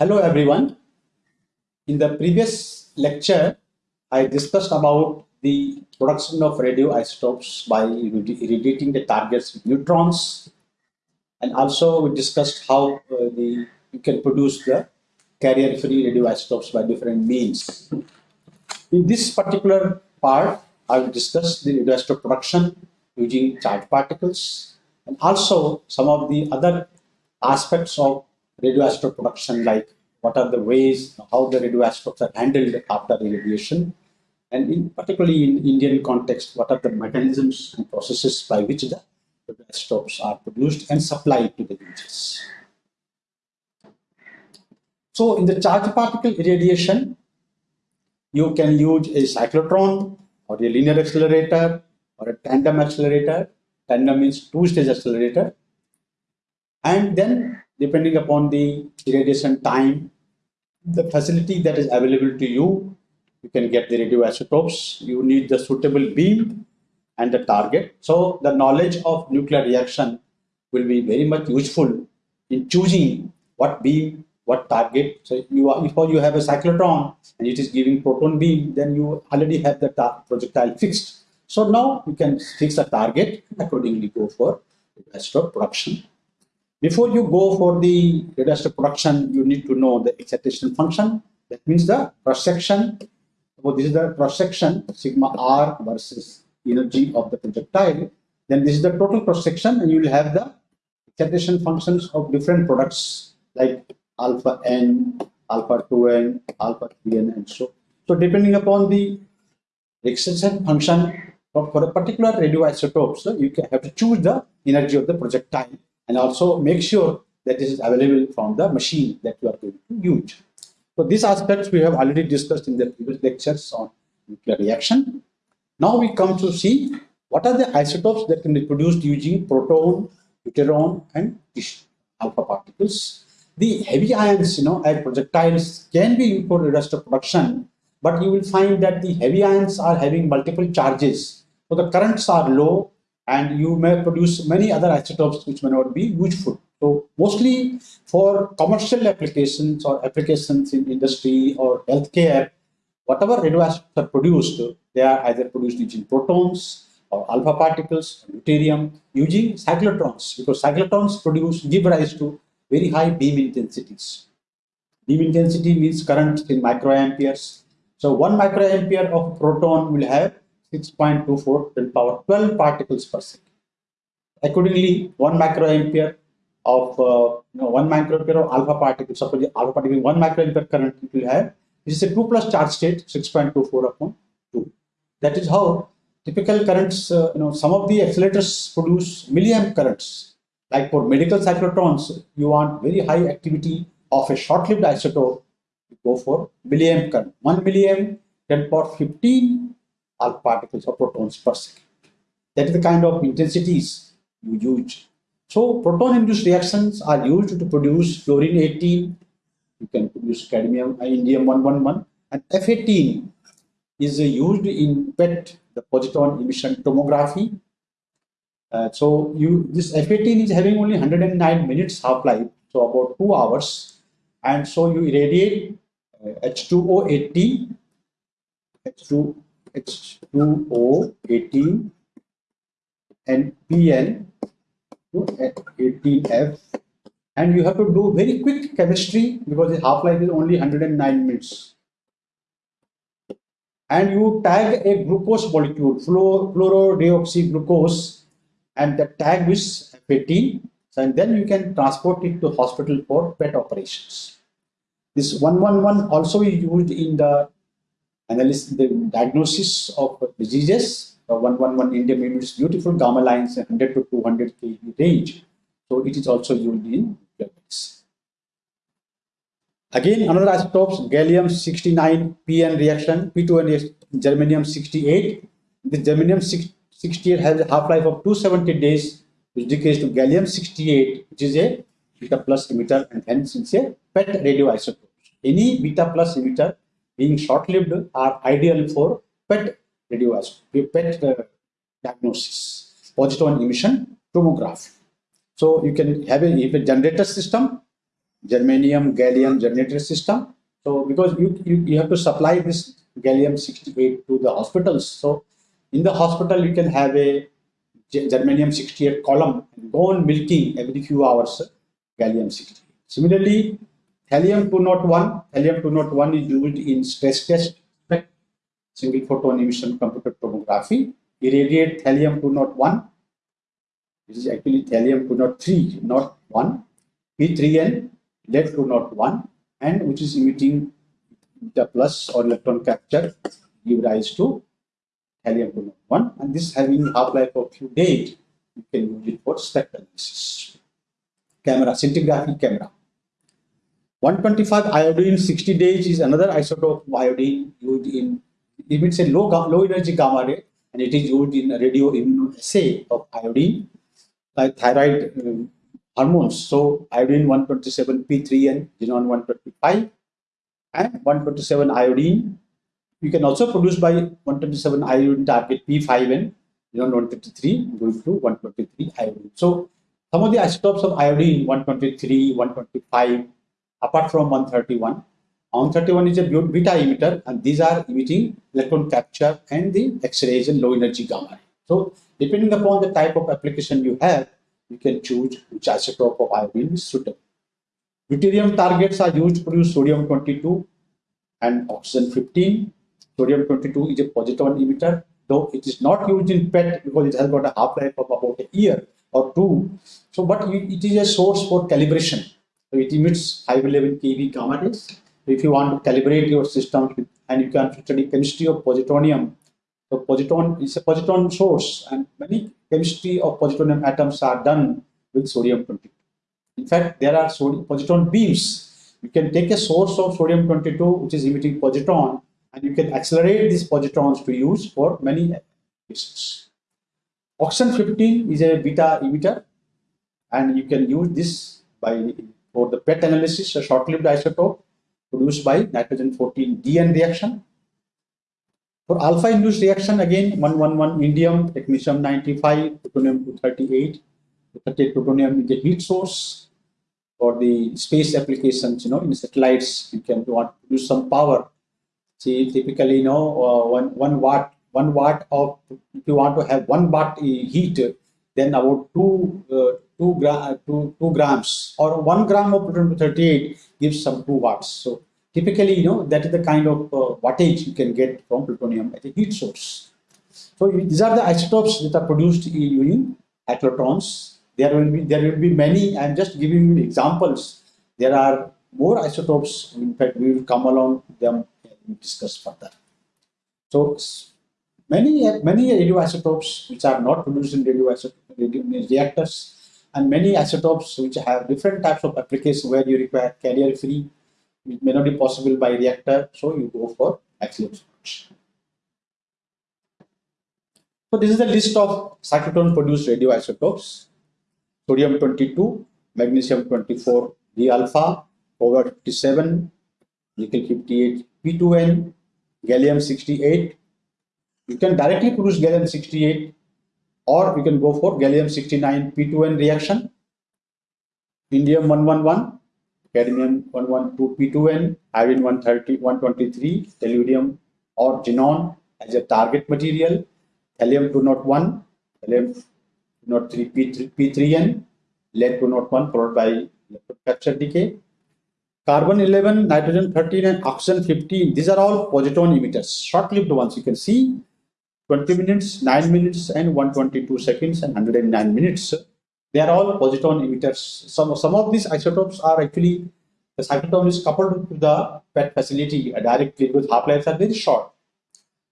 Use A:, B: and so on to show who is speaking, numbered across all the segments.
A: Hello everyone. In the previous lecture, I discussed about the production of radioisotopes by irradiating the targets with neutrons. And also we discussed how uh, the you can produce the carrier-free radioisotopes by different means. In this particular part, I will discuss the radioisotope production using charged particles and also some of the other aspects of radioisotope production like what are the ways how the radioisotopes are handled after irradiation and in particularly in Indian context what are the mechanisms and processes by which the radioisotopes are produced and supplied to the regions. So in the charged particle irradiation you can use a cyclotron or a linear accelerator or a tandem accelerator. Tandem means two-stage accelerator. And then depending upon the irradiation time, the facility that is available to you, you can get the radioisotopes. You need the suitable beam and the target. So the knowledge of nuclear reaction will be very much useful in choosing what beam what target. So you are, if you have a cyclotron and it is giving proton beam, then you already have the projectile fixed. So now you can fix a target accordingly go for radioisotope production. Before you go for the radioisotope production, you need to know the excitation function. That means the cross section. So this is the cross section sigma r versus energy of the projectile. Then this is the total cross section, and you will have the excitation functions of different products like alpha n, alpha 2n, alpha 3n, and so. So depending upon the excitation function for, for a particular radioisotope, so you can have to choose the energy of the projectile and also make sure that this is available from the machine that you are going to use. So these aspects we have already discussed in the previous lectures on nuclear reaction. Now we come to see what are the isotopes that can be produced using proton, deuteron, and alpha particles the heavy ions, you know, as projectiles can be used for radioisotope production, but you will find that the heavy ions are having multiple charges. So the currents are low and you may produce many other isotopes which may not be useful. So mostly for commercial applications or applications in industry or healthcare, whatever radioisotopes are produced, they are either produced using protons or alpha particles, deuterium, using cyclotrons because cyclotrons produce give rise to very high beam intensities. Beam intensity means current in microamperes. So one microampere of proton will have 6.24 10 power 12 particles per second. Accordingly, one microampere of uh, you know, one microampere of alpha particle, suppose alpha particle one microampere current it will have. This is a 2 plus charge state 6.24 upon 2. That is how typical currents, uh, you know, some of the accelerators produce milliamp currents like for medical cyclotrons, you want very high activity of a short-lived isotope, you go for milliamp current. 1 milliamp, 10 power 15 alpha particles or protons per second. That is the kind of intensities you use. So proton-induced reactions are used to produce fluorine-18, you can produce cadmium, indium-111, and F-18 is used in PET, the positron emission tomography, uh, so you this F18 is having only 109 minutes half-life, so about two hours, and so you irradiate uh, H2O18, H2 H2O18, and PN to 18F, and you have to do very quick chemistry because the half-life is only 109 minutes. And you tag a glucose molecule, fluorodeoxyglucose and the tag is 15 and then you can transport it to hospital for PET operations. This 111 also is used in the analysis, the diagnosis of diseases. Uh, the 111 indium emits beautiful gamma lines 100 to 200 kV range. So it is also used in medicine. Again, another isotopes, gallium 69 PN reaction, P2N germanium 68. The germanium 68 68 has a half-life of 270 days, which decays to gallium-68, which is a beta plus emitter, and hence it's a PET radioisotope. Any beta plus emitter being short-lived are ideal for PET radioisotope, PET uh, diagnosis, positron emission tomography. So you can have a, a generator system germanium, gallium generator system. So because you, you, you have to supply this gallium 68 to the hospitals. So in the hospital, you can have a germanium 68 column and go on milking every few hours gallium 68. Similarly, thallium 201, thallium 201 is used in stress test, single photon emission computed tomography. Irradiate thallium 201. This is actually thallium 203, not 1. P3N, lead 201, and which is emitting the plus or electron capture give rise to thallium 201 and this having half-life of few days you can use it for spectral analysis camera scintigraphy camera 125 iodine 60 days is another isotope of iodine used in it a low low energy gamma ray and it is used in radio immunoassay of iodine like thyroid um, hormones so iodine 127 p3 and xenon 125 and 127 iodine you can also produce by 127 iodine target P5 and know, 153 going to 123 iodine. So some of the isotopes of iodine 123, 125, apart from 131. 131 is a beta emitter and these are emitting electron capture and the X-rays and low energy gamma. So depending upon the type of application you have, you can choose which isotope of iodine is suitable. Deuterium targets are used to produce sodium 22 and oxygen 15 Sodium 22 is a positron emitter, though it is not used in PET because it has got a half-life of about a year or two. So, but it is a source for calibration. It emits 511 keV gamma rays. If you want to calibrate your system and you can study chemistry of positronium, so positron is a positron source and many chemistry of positronium atoms are done with sodium 22. In fact, there are sodium positron beams. You can take a source of sodium 22 which is emitting positron and you can accelerate these positrons to use for many applications. Oxygen 15 is a beta emitter and you can use this by for the PET analysis, a short-lived isotope produced by nitrogen 14 DN reaction. For alpha induced reaction, again 111 indium, technetium 95, plutonium 238, 238 plutonium is a heat source. For the space applications, you know, in satellites, you can want to use some power See, typically, you know, uh, one one watt, one watt of if you want to have one watt heat, then about two uh, two gram two two grams or one gram of plutonium 38 gives some two watts. So typically, you know, that is the kind of uh, wattage you can get from plutonium as a heat source. So these are the isotopes that are produced using cyclotrons. There will be there will be many. I'm just giving you examples. There are more isotopes. In fact, we will come along them and discuss further. So many many radioisotopes which are not produced in radioisotope reactors and many isotopes which have different types of applications where you require carrier free it may not be possible by reactor so you go for axial so this is the list of cyclotron produced radioisotopes sodium 22 magnesium 24 d alpha over 57 nickel 58 P2N, gallium 68. You can directly produce gallium 68 or you can go for gallium 69 P2N reaction. Indium 111, cadmium 112 P2N, iodine 130, 123, tellurium or xenon as a target material, thallium 201, thallium 203 P3, P3N, lead 201 followed by capture decay, carbon 11, nitrogen 13, and oxygen 15. These are all positron emitters, short-lived ones. You can see 20 minutes, 9 minutes, and 122 seconds, and 109 minutes. They are all positron emitters. Some, some of these isotopes are actually, the cyclotron is coupled to the PET facility directly because half-lives are very short.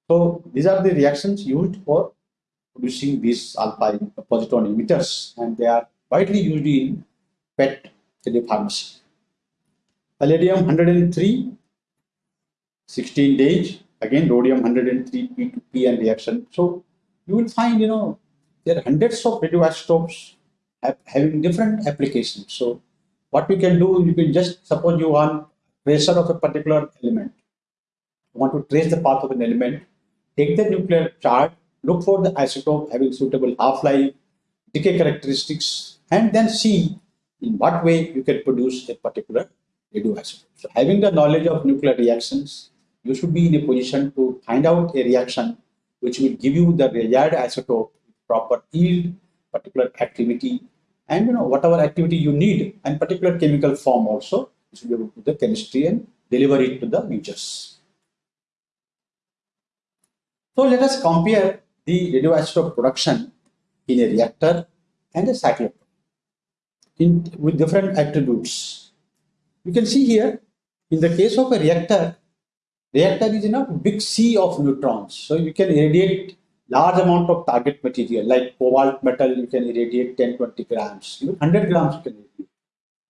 A: So these are the reactions used for producing these alpha positron emitters, and they are widely used in PET telepharmacy palladium 103 16 days again rhodium 103 p to p and reaction. So you will find you know there are hundreds of radioisotopes having different applications. So what we can do you can just suppose you want tracer of a particular element. You want to trace the path of an element. Take the nuclear chart look for the isotope having suitable half-life decay characteristics and then see in what way you can produce a particular radioisotope. So having the knowledge of nuclear reactions, you should be in a position to find out a reaction which will give you the desired isotope, proper yield, particular activity, and you know whatever activity you need, and particular chemical form also, you should be able to do the chemistry and deliver it to the users. So let us compare the radioisotope production in a reactor and a cyclotron in, with different attributes. You can see here, in the case of a reactor, reactor is in a big sea of neutrons. So you can irradiate large amount of target material like cobalt metal, you can irradiate 10, 20 grams, even 100 grams you can irradiate.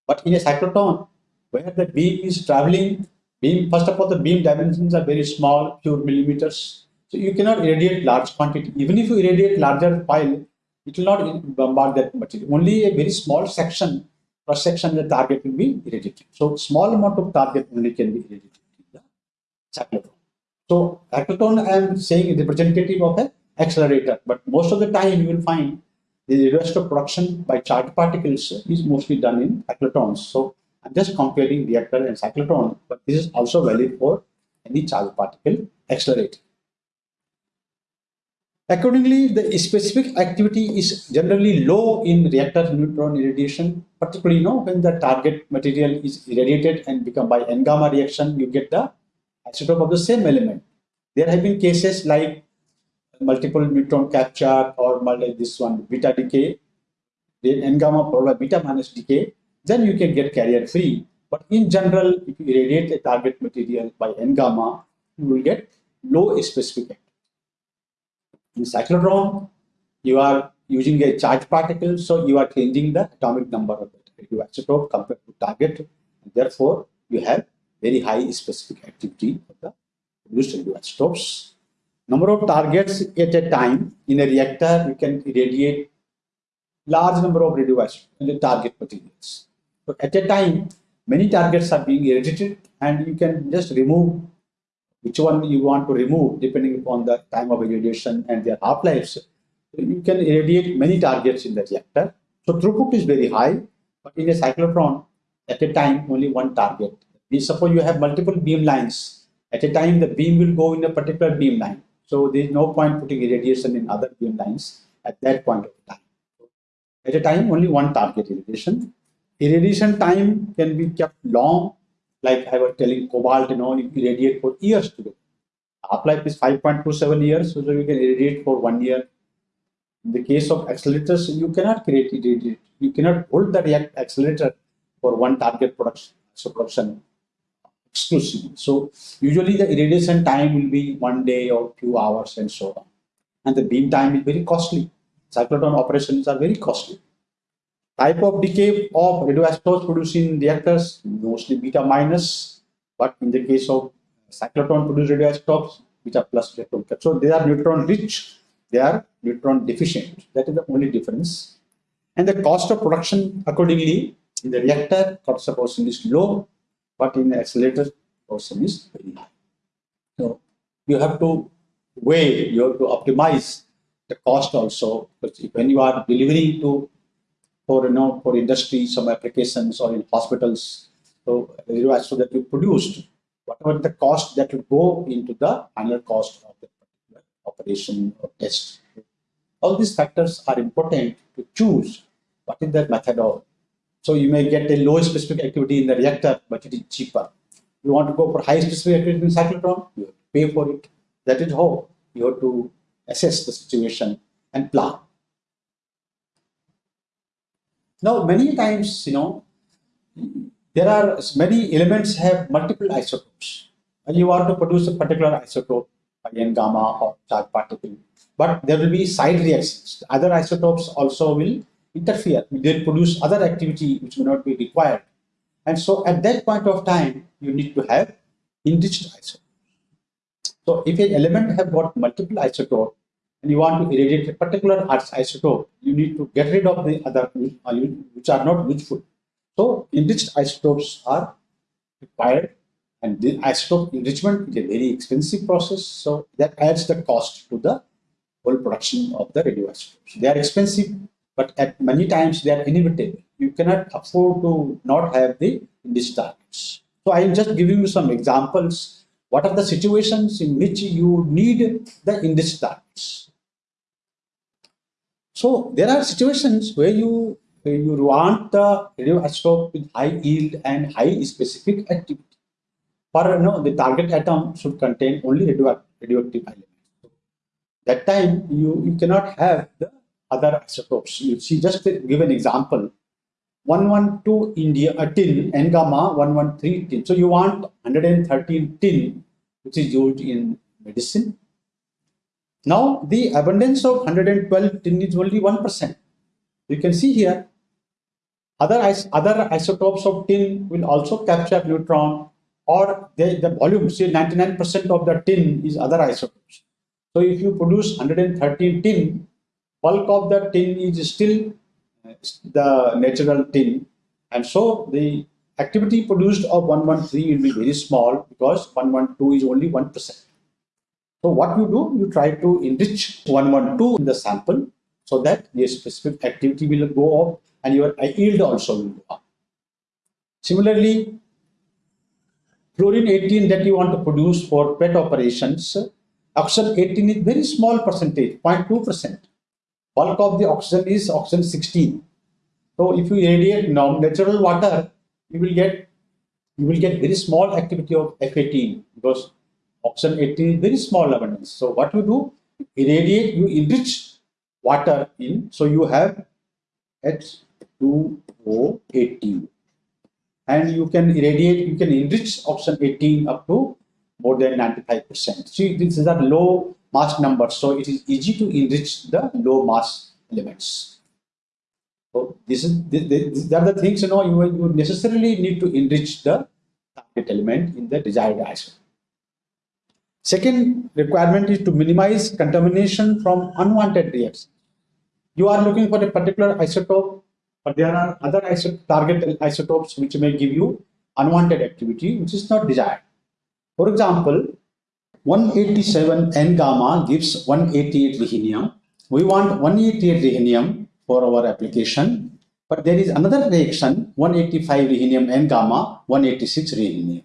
A: But in a cyclotron, where the beam is traveling, beam, first of all, the beam dimensions are very small, few millimeters. So you cannot irradiate large quantity. Even if you irradiate larger pile, it will not bombard that material. Only a very small section, cross section, the target will be irradiated. So small amount of target only can be irradiated So cyclotron, I am saying is representative of an accelerator, but most of the time you will find the rest of production by charged particles is mostly done in cyclotrons. So I'm just comparing reactor and cyclotron, but this is also valid for any charged particle accelerator. Accordingly, the specific activity is generally low in reactor neutron irradiation, particularly you know, when the target material is irradiated and become by N-gamma reaction, you get the isotope of the same element. There have been cases like multiple neutron capture or multi, this one beta decay, then N-gamma followed by beta minus decay, then you can get carrier free. But in general, if you irradiate a target material by N-gamma, you will get low specific activity. In cyclotron, you are using a charged particle, so you are changing the atomic number of the radioisotope compared to target. Therefore, you have very high specific activity of the produced radioisotopes. Number of targets at a time in a reactor, you can irradiate large number of the target materials. So at a time, many targets are being irradiated and you can just remove which one you want to remove depending upon the time of irradiation and their half-lives. You can irradiate many targets in the reactor. So throughput is very high, but in a cyclotron, at a time, only one target. We suppose you have multiple beam lines. At a time, the beam will go in a particular beam line. So there is no point putting irradiation in other beam lines at that point of time. At a time, only one target irradiation. Irradiation time can be kept long like I was telling cobalt, you know, you irradiate for years together. Half-life is 5.27 years, so you can irradiate for one year. In the case of accelerators, you cannot create it. You cannot hold the react accelerator for one target production, so production exclusively. So usually the irradiation time will be one day or few hours and so on. And the beam time is very costly. Cyclotron operations are very costly. Type of decay of radioisotopes produced in reactors, mostly beta minus, but in the case of cyclotron produced radioisotopes, beta plus electron. So they are neutron rich, they are neutron deficient. That is the only difference. And the cost of production accordingly in the reactor cost of production is low, but in the accelerator production is very high. So you have to weigh, you have to optimize the cost also, because when you are delivering to for you know for industry, some applications or in hospitals. So so that you produced, whatever the cost that will go into the final cost of the particular operation or test. All these factors are important to choose what is the method of. So you may get a low specific activity in the reactor, but it is cheaper. You want to go for high specific activity in cyclotron, you have to pay for it. That is how you have to assess the situation and plan. Now, many times, you know, there are many elements have multiple isotopes. And you want to produce a particular isotope, again gamma or charged particle, but there will be side reactions. Other isotopes also will interfere. They produce other activity which may not be required. And so at that point of time, you need to have enriched isotopes. So if an element have got multiple isotopes, and you want to irradiate a particular isotope, you need to get rid of the other uh, which are not useful. So enriched isotopes are required and the isotope enrichment is a very expensive process. So that adds the cost to the whole production of the radioisotopes. They are expensive, but at many times they are inevitable. you cannot afford to not have the these targets. So I am just giving you some examples. What are the situations in which you need the index targets? So there are situations where you where you want the radioisotope with high yield and high specific activity. For know, the target atom should contain only radioactive elements. That time you, you cannot have the other isotopes. You see, just to give an example, 112 India uh, tin N gamma 113 tin. So you want 113 tin, which is used in medicine. Now the abundance of 112 tin is only 1%. You can see here other other isotopes of tin will also capture neutron or they, the volume say 99% of the tin is other isotopes. So if you produce 113 tin, bulk of the tin is still uh, the natural tin. And so the activity produced of 113 will be very small because 112 is only 1%. So what you do, you try to enrich 112 in the sample so that the specific activity will go up and your yield also will go up. Similarly, fluorine 18 that you want to produce for PET operations, oxygen 18 is very small percentage, 0.2%. Bulk of the oxygen is oxygen 16. So if you irradiate natural water, you will get you will get very small activity of F18 because oxygen 18 is very small abundance. So what you do, irradiate, you enrich water in, so you have H2O18 and you can irradiate, you can enrich oxygen 18 up to more than 95%. See, these are low mass numbers, so it is easy to enrich the low mass elements. So this is these are the things you know you, you necessarily need to enrich the target element in the desired isotope. Second requirement is to minimize contamination from unwanted reactions. You are looking for a particular isotope, but there are other isot target isotopes which may give you unwanted activity which is not desired. For example, 187 N gamma gives 188 rhenium. We want 188 rhenium for our application, but there is another reaction 185 rhenium N gamma 186 rhenium,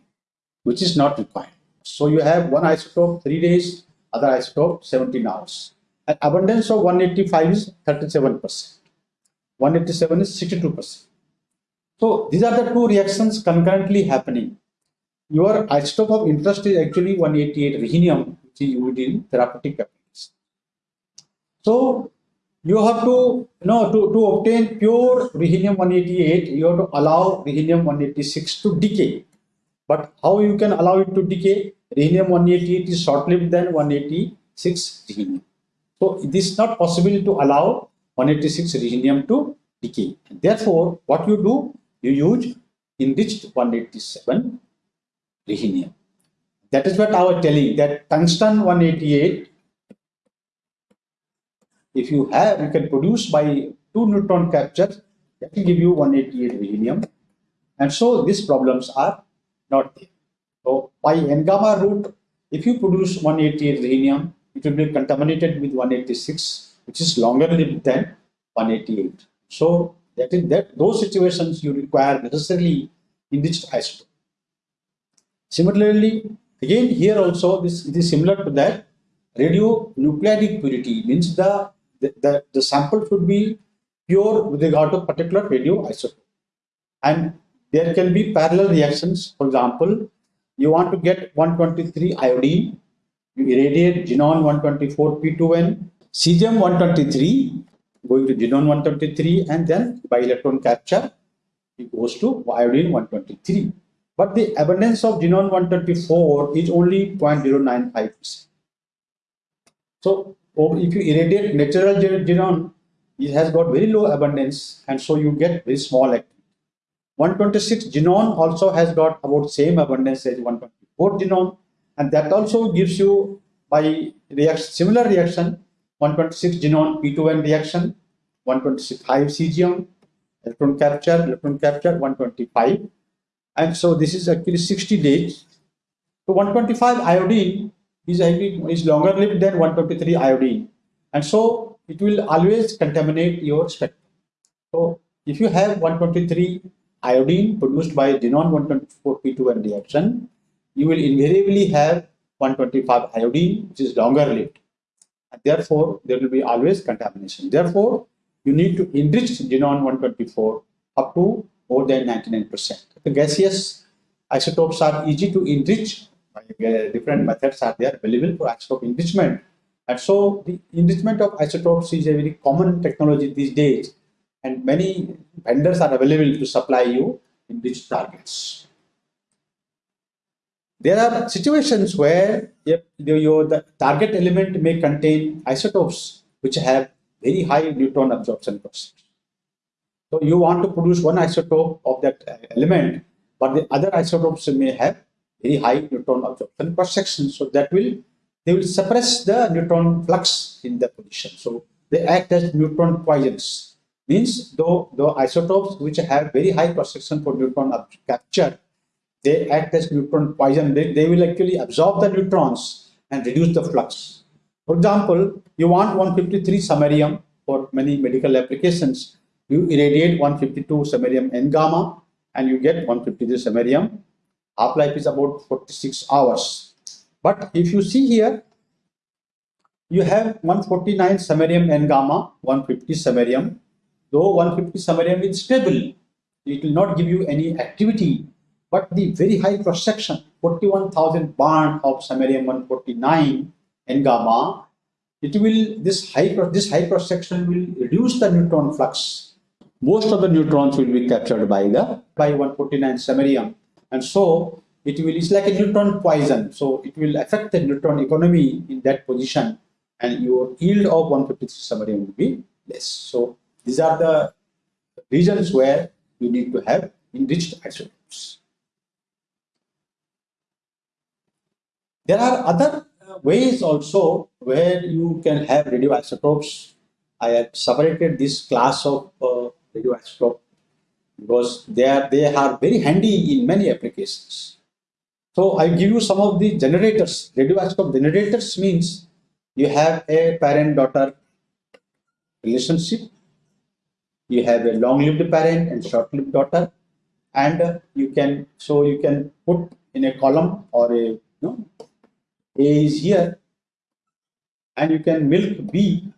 A: which is not required. So you have one isotope 3 days, other isotope 17 hours. Abundance of 185 is 37%. 187 is 62%. So these are the two reactions concurrently happening your isotope of interest is actually 188 rhenium, which is used in therapeutic applications. So you have to, you know, to, to obtain pure rhenium 188, you have to allow rhenium 186 to decay. But how you can allow it to decay? Rhenium 188 is short-lived than 186 rhenium. So it is not possible to allow 186 rhenium to decay. Therefore, what you do, you use enriched 187 rhenium. That is what I was telling that tungsten 188, if you have, you can produce by two neutron capture, that will give you 188 rhenium. And so these problems are not there. So by N gamma route, if you produce 188 rhenium, it will be contaminated with 186, which is longer lived than 188. So that is that those situations you require necessarily enriched isotope. Similarly, again here also this is similar to that radionuclidic purity means the, the, the, the sample should be pure with regard to particular radioisotope. And there can be parallel reactions. For example, you want to get 123 iodine, you irradiate xenon 124 P2N, cesium 123 going to xenon 123 and then by electron capture it goes to iodine 123 but the abundance of xenon 124 is only 0.095%. So oh, if you irradiate natural xenon, it has got very low abundance and so you get very small activity. 126 xenon also has got about same abundance as 124 xenon and that also gives you by reaction, similar reaction 126 xenon P2N reaction 126 5 cesium electron capture electron capture 125 and so this is actually 60 days. So 125 iodine is is longer lived than 123 iodine, and so it will always contaminate your spectrum. So if you have 123 iodine produced by xenon 124p2n reaction, you will invariably have 125 iodine, which is longer lived. And therefore, there will be always contamination. Therefore, you need to enrich xenon 124 up to more than 99%. The gaseous isotopes are easy to enrich. Uh, different methods are there available for isotope enrichment. And so the enrichment of isotopes is a very common technology these days. And many vendors are available to supply you enriched targets. There are situations where your the target element may contain isotopes which have very high neutron absorption percentage. So you want to produce one isotope of that uh, element, but the other isotopes may have very high neutron absorption cross section. So that will they will suppress the neutron flux in the position. So they act as neutron poisons. Means though the isotopes which have very high cross section for neutron capture, they act as neutron poison. They, they will actually absorb the neutrons and reduce the flux. For example, you want 153 samarium for many medical applications. You irradiate 152 samarium N gamma and you get 153 samarium. Half-life is about 46 hours. But if you see here, you have 149 samarium N gamma, 150 samarium. Though 150 samarium is stable, it will not give you any activity. But the very high cross section, 41,000 barn of samarium 149 N gamma, it will this high this high cross section will reduce the neutron flux. Most of the neutrons will be captured by the by 149 samarium, and so it will it's like a neutron poison. So it will affect the neutron economy in that position, and your yield of 153 samarium will be less. So these are the regions where you need to have enriched isotopes. There are other ways also where you can have radioisotopes. I have separated this class of uh, radioisotope because they are they are very handy in many applications. So I give you some of the generators. Radioisotope generators means you have a parent-daughter relationship. You have a long-lived parent and short-lived daughter, and you can so you can put in a column or a you know a is here and you can milk B.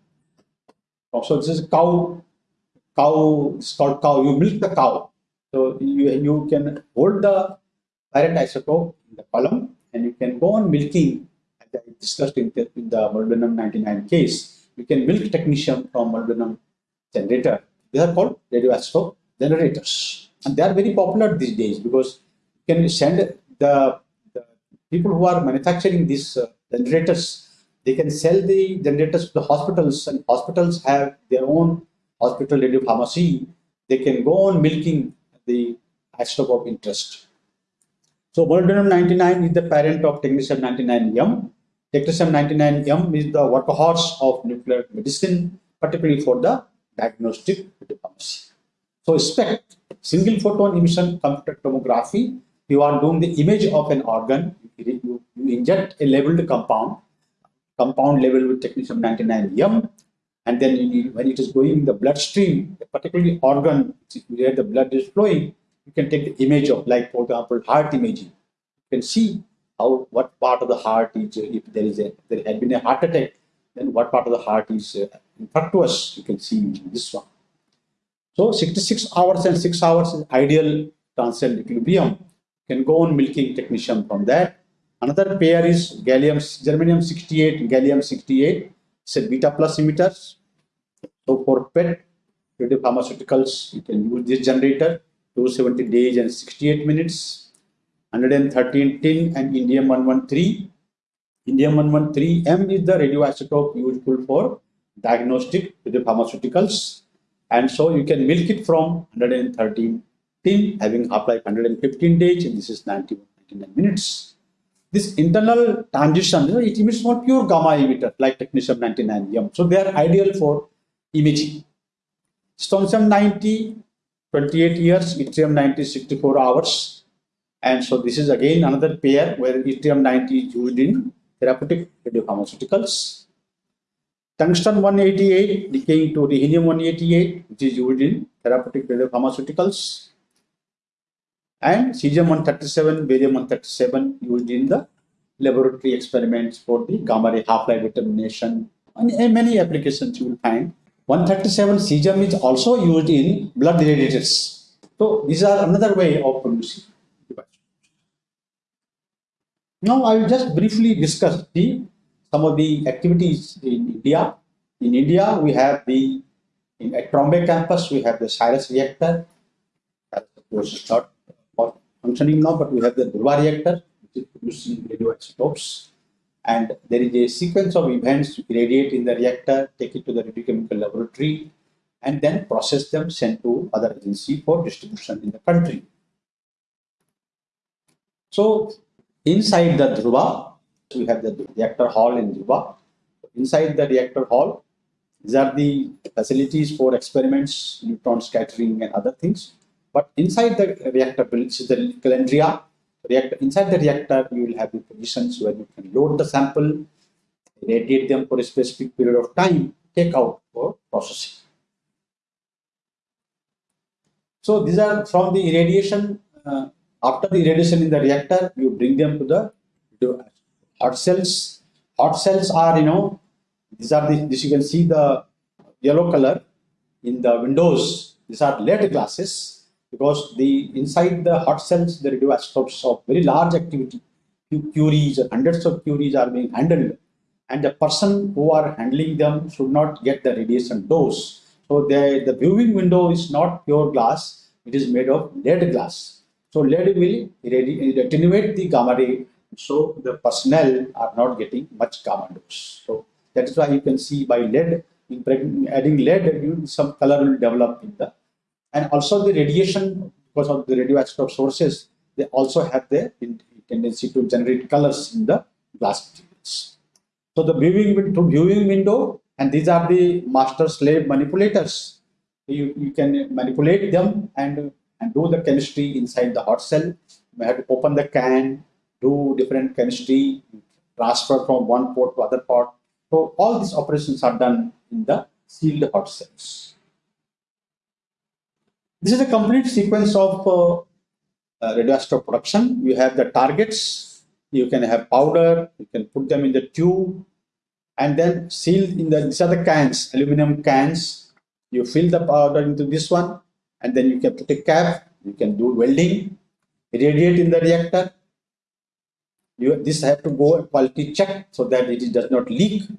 A: So this is cow, cow, it's called cow, you milk the cow. So you, you can hold the parent isotope in the column and you can go on milking, as I discussed in the, in the molybdenum 99 case. You can milk technetium from molybdenum generator. These are called radioisotope generators. And they are very popular these days because you can send the people who are manufacturing these uh, generators, they can sell the generators to the hospitals and hospitals have their own hospital radio pharmacy. They can go on milking the isotope of interest. So molybdenum 99 is the parent of technetium 99M. Technetium 99M is the workhorse of nuclear medicine, particularly for the diagnostic pharmacy. So SPECT, single photon emission computed tomography, you are doing the image of an organ, you, you inject a labeled compound, compound labeled with technetium 99M, and then you, when it is going in the bloodstream, particularly organ where the blood is flowing, you can take the image of, like for example, heart imaging. You can see how what part of the heart is, if there is a there had been a heart attack, then what part of the heart is uh, infectious. You can see in this one. So 66 hours and 6 hours is ideal transient equilibrium You can go on milking technetium from that. Another pair is gallium, germanium 68, gallium 68. A beta plus emitters. So for PET pharmaceuticals you can use this generator, 270 days and 68 minutes. 113 tin and indium 113. Indium 113M is the radioisotope useful for diagnostic with the pharmaceuticals. And so you can milk it from 113 tin having half-life 115 days and this is 90, 99 minutes. This internal transition, it emits more pure gamma emitter like technetium 99M. So they are ideal for imaging. Strontium 90, 28 years, yttrium 90, 64 hours. And so this is again another pair where yttrium 90 is used in therapeutic radiopharmaceuticals. tungsten 188 decaying to rhenium 188, which is used in therapeutic radiopharmaceuticals, and cesium 137, barium 137 used in the laboratory experiments for the gamma ray half-life determination and many applications you will find. 137 cesium is also used in blood irradiators. So these are another way of producing Now I will just briefly discuss the some of the activities in India. In India, we have the in at Trombay campus we have the CIRUS reactor. That of course is not functioning now, but we have the Dhruva reactor, which is producing radioisotopes. And there is a sequence of events irradiate in the reactor, take it to the radiochemical laboratory, and then process them, sent to other agency for distribution in the country. So inside the Dhruva, we have the reactor hall in Dhruva. Inside the reactor hall, these are the facilities for experiments, neutron scattering and other things. But inside the reactor, which is the calandria reactor, inside the reactor, you will have the positions where you can load the sample, radiate them for a specific period of time, take out for processing. So these are from the irradiation. Uh, after the irradiation in the reactor, you bring them to the to hot cells. Hot cells are, you know, these are the, this you can see the yellow color in the windows. These are lead glasses because the inside the hot cells there the radioisotopes of very large activity. Curies hundreds of curies are being handled. And the person who are handling them should not get the radiation dose. So the, the viewing window is not pure glass. It is made of lead glass. So lead will attenuate the gamma ray. So the personnel are not getting much gamma dose. So that is why you can see by lead adding lead some color will develop in the and also the radiation, because of the radioactive sources, they also have the tendency to generate colors in the glass materials. So the viewing, viewing window, and these are the master slave manipulators. You, you can manipulate them and, and do the chemistry inside the hot cell. You have to open the can, do different chemistry, transfer from one port to other port. So all these operations are done in the sealed hot cells. This is a complete sequence of uh, uh, production. You have the targets, you can have powder, you can put them in the tube, and then seal in the, these are the cans, aluminum cans. You fill the powder into this one, and then you can put a cap, you can do welding, irradiate in the reactor. You, this have to go a quality check so that it does not leak.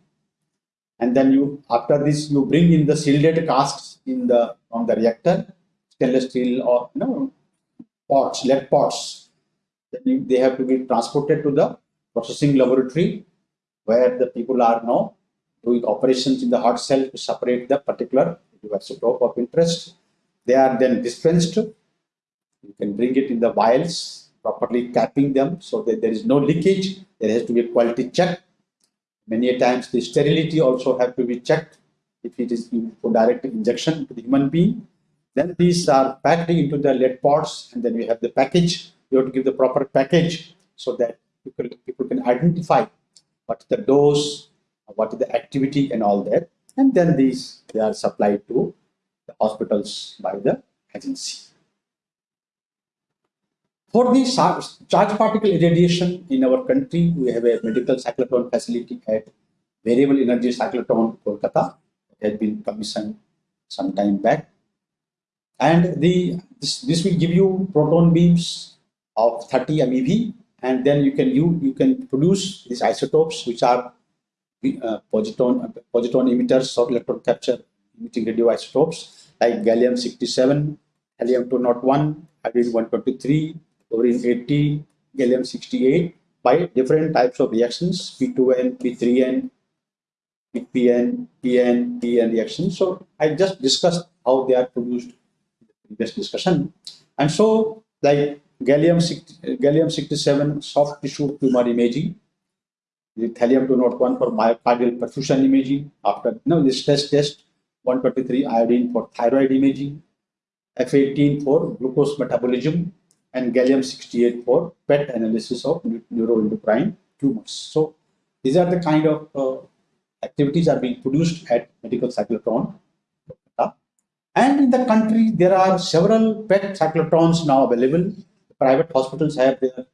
A: And then you, after this, you bring in the shielded casks in the from the reactor stainless steel or you know, pots, lead pots. They have to be transported to the processing laboratory where the people are now doing operations in the hot cell to separate the particular isotope of interest. They are then dispensed. You can bring it in the vials, properly capping them so that there is no leakage. There has to be a quality check. Many times the sterility also have to be checked if it is for direct injection to the human being then these are packed into the lead pots and then we have the package. You have to give the proper package so that people, people can identify what is the dose, what is the activity and all that. And then these, they are supplied to the hospitals by the agency. For the charge particle irradiation in our country, we have a medical cyclotron facility at Variable Energy Cyclotron, Kolkata. It has been commissioned some time back and the this, this will give you proton beams of 30 MeV and then you can you you can produce these isotopes which are uh, positron positron emitters or electron capture emitting radioisotopes like gallium 67 thallium 201 iodine 123 fluorine 80 gallium 68 by different types of reactions p2n p3n pn pn pn reactions. So i just discussed how they are produced previous discussion. And so, like gallium, gallium 67 soft tissue tumor imaging, the thallium 201 for myocardial perfusion imaging, after no, this test test, 123 iodine for thyroid imaging, F18 for glucose metabolism, and gallium 68 for PET analysis of neuroendocrine tumors. So these are the kind of uh, activities are being produced at Medical Cyclotron. And in the country, there are several PET cyclotrons now available. Private hospitals have their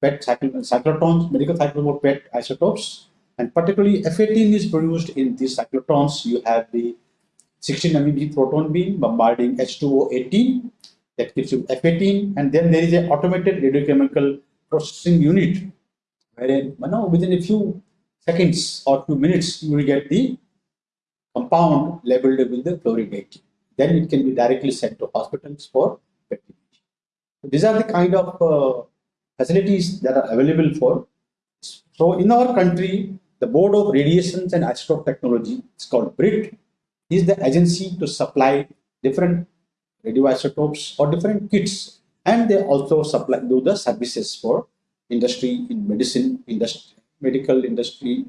A: PET cyclotrons, medical cyclotron PET isotopes. And particularly F18 is produced in these cyclotrons. You have the 16 MeV proton beam bombarding H2O18 that gives you F18. And then there is an automated radiochemical processing unit wherein you know, within a few seconds or few minutes, you will get the compound labeled with the fluorine 18. Then it can be directly sent to hospitals for vaccination. These are the kind of uh, facilities that are available for. So in our country, the Board of Radiations and Isotope Technology, it's called BRIT, is the agency to supply different radioisotopes or different kits. And they also supply do the services for industry in medicine, industry, medical industry,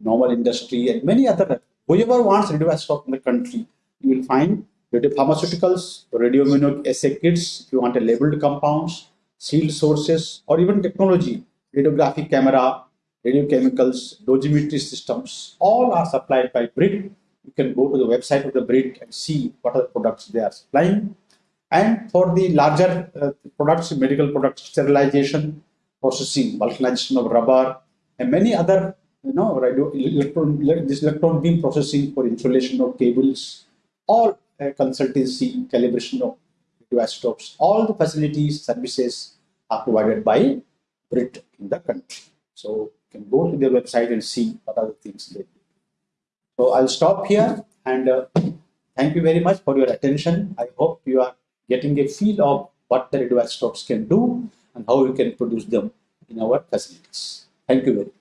A: normal industry, and many other. Whoever wants radioisotope in the country, you will find radiopharmaceuticals, radioimmunoassay kits, if you want a labeled compounds, sealed sources, or even technology, radiographic camera, radiochemicals, dosimetry systems, all are supplied by BRIT. You can go to the website of the BRIT and see what are the products they are supplying. And for the larger uh, products, medical products, sterilization, processing, vulcanization of rubber, and many other, you know, radio, electron, this electron beam processing for insulation of cables, all uh, consultancy, calibration of radioisotopes, all the facilities, services are provided by BRIT in the country. So you can go to their website and see what are the things they do. So I'll stop here and uh, thank you very much for your attention. I hope you are getting a feel of what the radioisotopes can do and how we can produce them in our facilities. Thank you very much.